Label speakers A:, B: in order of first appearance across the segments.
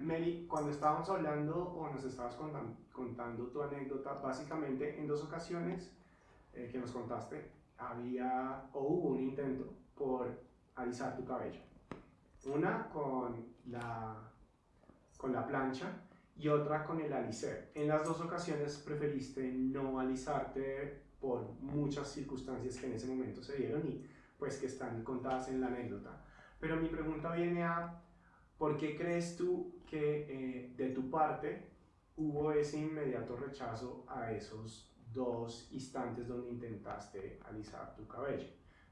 A: Meli, cuando estábamos hablando o nos estabas contando, tu anécdota, básicamente en dos ocasiones eh, que nos contaste, había o hubo un intento por alisar tu cabello. Una con la, con la plancha y otra con el alicer. En las dos ocasiones preferiste no alisarte por muchas circunstancias que en ese momento se dieron y pues que están contadas en la anécdota. Pero mi pregunta viene a, ¿por qué crees tú que eh, de tu parte hubo ese inmediato rechazo a esos dos instantes donde intentaste alisar tu cabello?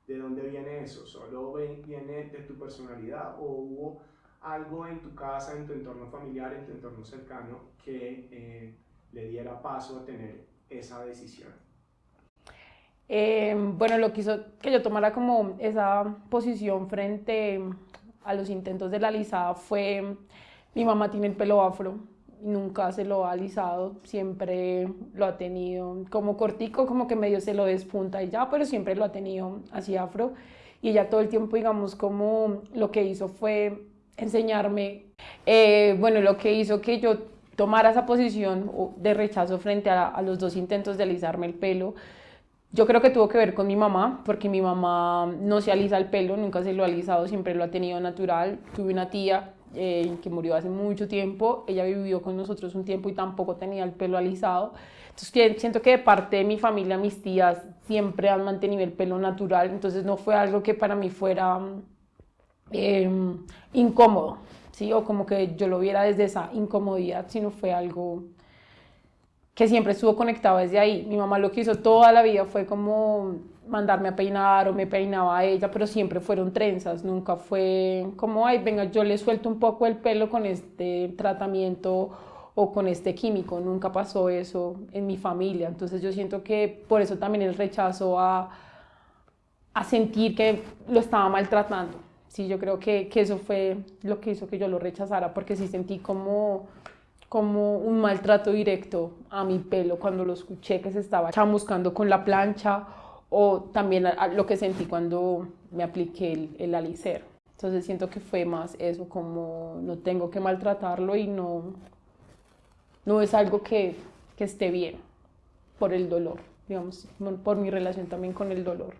A: ¿De dónde viene eso? ¿Solo viene de tu personalidad o hubo algo en tu casa, en tu entorno familiar, en tu entorno cercano que eh, le diera paso a tener esa decisión?
B: Eh, bueno, lo que hizo que yo tomara como esa posición frente a los intentos de la alisada fue, mi mamá tiene el pelo afro, nunca se lo ha alisado, siempre lo ha tenido como cortico, como que medio se lo despunta y ya, pero siempre lo ha tenido así afro. Y ella todo el tiempo, digamos, como lo que hizo fue enseñarme, eh, bueno, lo que hizo que yo tomara esa posición de rechazo frente a, a los dos intentos de alisarme el pelo, yo creo que tuvo que ver con mi mamá, porque mi mamá no se alisa el pelo, nunca se lo ha alisado, siempre lo ha tenido natural. Tuve una tía eh, que murió hace mucho tiempo, ella vivió con nosotros un tiempo y tampoco tenía el pelo alisado. Entonces siento que de parte de mi familia, mis tías siempre han mantenido el pelo natural, entonces no fue algo que para mí fuera em, incómodo, ¿sí? o como que yo lo viera desde esa incomodidad, sino fue algo que siempre estuvo conectado desde ahí. Mi mamá lo que hizo toda la vida fue como mandarme a peinar o me peinaba a ella, pero siempre fueron trenzas, nunca fue como, ay, venga, yo le suelto un poco el pelo con este tratamiento o con este químico, nunca pasó eso en mi familia, entonces yo siento que por eso también el rechazo a, a sentir que lo estaba maltratando, sí, yo creo que, que eso fue lo que hizo que yo lo rechazara, porque sí sentí como como un maltrato directo a mi pelo cuando lo escuché que se estaba chamuscando con la plancha o también lo que sentí cuando me apliqué el, el alicer. Entonces siento que fue más eso, como no tengo que maltratarlo y no, no es algo que, que esté bien por el dolor, digamos, por mi relación también con el dolor.